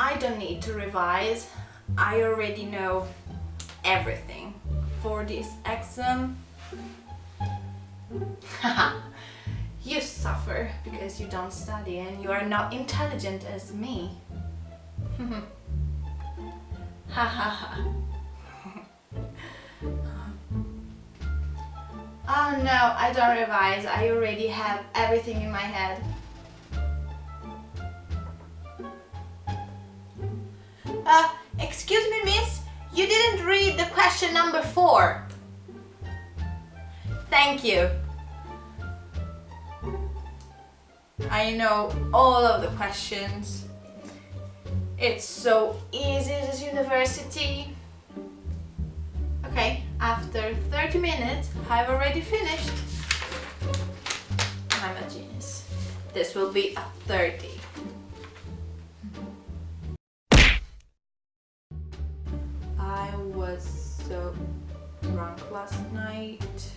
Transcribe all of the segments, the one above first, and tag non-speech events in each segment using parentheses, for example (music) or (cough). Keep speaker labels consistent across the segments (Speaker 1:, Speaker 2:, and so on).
Speaker 1: I don't need to revise. I already know everything for this exam. (laughs) you suffer because you don't study and you are not intelligent as me. Ha ha ha. Oh no, I don't revise. I already have everything in my head. Uh, excuse me, miss. You didn't read the question number four. Thank you. I know all of the questions. It's so easy this university. Okay, after 30 minutes, I've already finished. I'm a genius. This will be a 30. Night.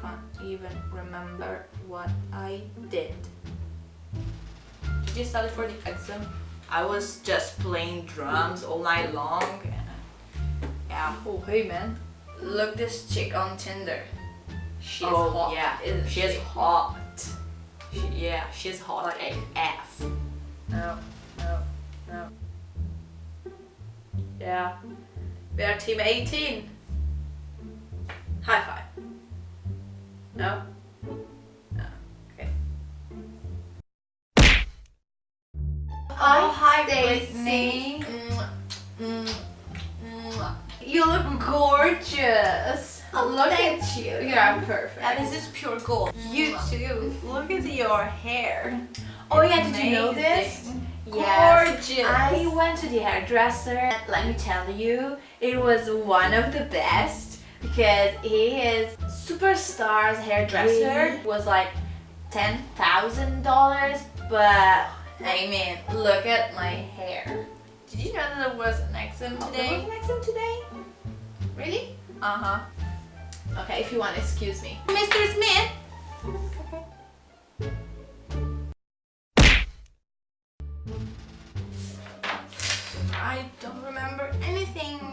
Speaker 1: Can't even remember what I did. Did you study for the exam? I was just playing drums all night long. Yeah. Oh, hey man. Look this chick on Tinder. She's
Speaker 2: Oh,
Speaker 1: hot.
Speaker 2: yeah.
Speaker 1: Isn't
Speaker 2: She's
Speaker 1: she?
Speaker 2: hot. She, yeah, she's hot
Speaker 1: Like-
Speaker 2: AF.
Speaker 1: No, no, no. Yeah. We are team 18. High five. No? No. Okay.
Speaker 2: Oh, hi. Whitney.
Speaker 1: You look gorgeous.
Speaker 2: Oh,
Speaker 1: look at
Speaker 2: you.
Speaker 1: You are perfect.
Speaker 2: And this is pure gold.
Speaker 1: You too. Look at your hair.
Speaker 2: Oh yeah, did you know this? Yes.
Speaker 1: Gorgeous.
Speaker 2: I went to the hairdresser. Let me tell you, it was one of the best because he is superstars hairdresser.
Speaker 1: Really?
Speaker 2: Was like ten thousand dollars, but I mean, look at my hair.
Speaker 1: Did you know that there was an exam
Speaker 2: Oh,
Speaker 1: today?
Speaker 2: there was an exam today?
Speaker 1: Really? Uh-huh.
Speaker 2: Okay, if you want, excuse me.
Speaker 1: Mr. Smith? I don't remember anything.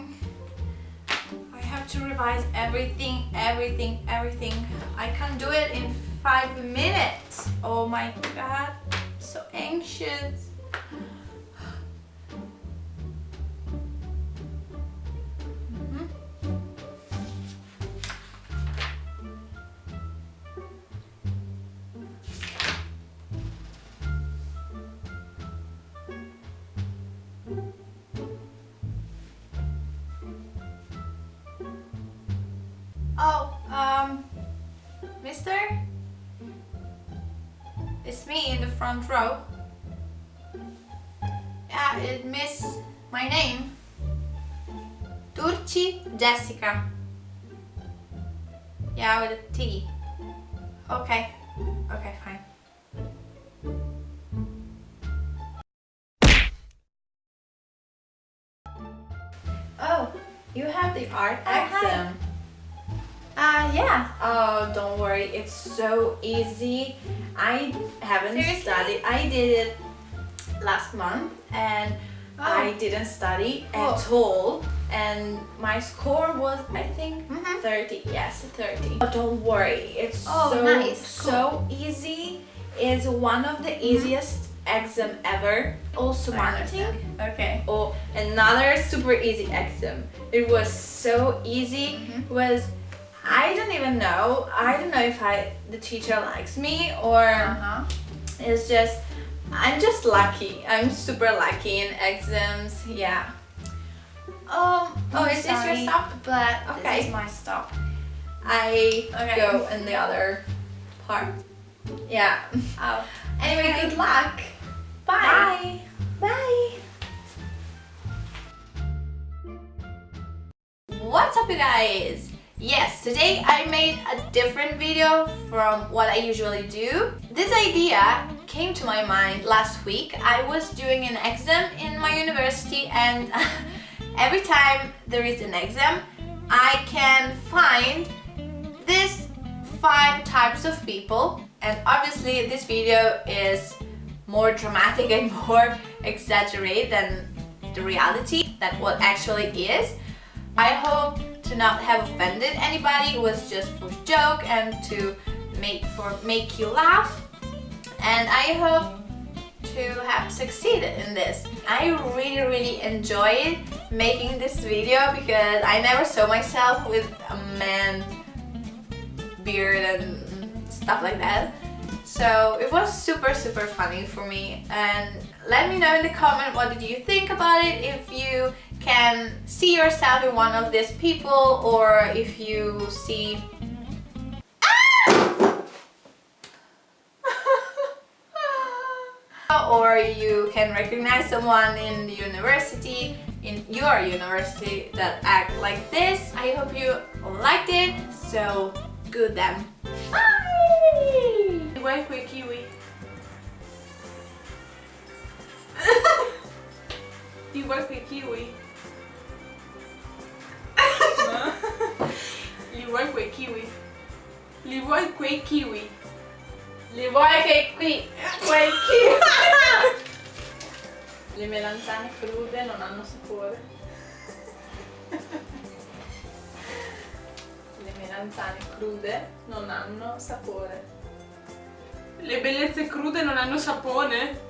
Speaker 1: To revise everything, everything, everything. I can do it in five minutes. Oh my god, so anxious. It's me in the front row. Yeah, it miss my name. Turci Jessica. Yeah, with a T. Okay. Okay, fine.
Speaker 2: Oh, you have the art exam.
Speaker 1: Yeah.
Speaker 2: Oh, don't worry, it's so easy. I haven't
Speaker 1: Seriously?
Speaker 2: studied. I did it last month and I didn't study at
Speaker 1: Oh.
Speaker 2: all. And my score was, I think,
Speaker 1: Mhm.
Speaker 2: 30. Yes, 30. But don't worry, it's
Speaker 1: Oh,
Speaker 2: so,
Speaker 1: nice.
Speaker 2: so easy. It's one of the easiest exam ever. Also marketing.
Speaker 1: Okay.
Speaker 2: Oh, another super easy exam. It was so easy.
Speaker 1: Mhm.
Speaker 2: Was I don't even know. I don't know if I the teacher likes me or
Speaker 1: Uh-huh.
Speaker 2: it's just I'm just lucky. I'm super lucky in exams. Yeah.
Speaker 1: Um,
Speaker 2: Oh, is this your stop?
Speaker 1: But
Speaker 2: Okay.
Speaker 1: this is my stop.
Speaker 2: I
Speaker 1: Okay.
Speaker 2: go in the other part. Yeah.
Speaker 1: Oh.
Speaker 2: Anyway,
Speaker 1: Okay.
Speaker 2: good luck.
Speaker 1: Bye.
Speaker 2: Bye. Bye.
Speaker 1: What's up you guys? Yes, today I made a different video from what I usually do. This idea came to my mind last week. I was doing an exam in my university and (laughs) every time there is an exam, I can find these five types of people and obviously this video is more dramatic and (laughs) more exaggerated than the reality that what actually is. I hope to not have offended anybody. It was just for joke and to make for make you laugh. And I hope to have succeeded in this. I really really enjoyed making this video because I never saw myself with a man beard and stuff like that. So it was super super funny for me and let me know in the comment what did you think about it if you can see yourself in one of these people or if you see ah! (laughs) or you can recognize someone in the university in your university that act like this I hope you liked it so good then bye
Speaker 3: Vuoi quei kiwi? you vuoi quei kiwi? Quei kiwi? Li vuoi quei kiwi? Li vuoi che qui quei kiwi? (laughs) Le melanzane crude non hanno sapore. Le melanzane crude non hanno sapore.
Speaker 4: Le bellezze crude non hanno sapone?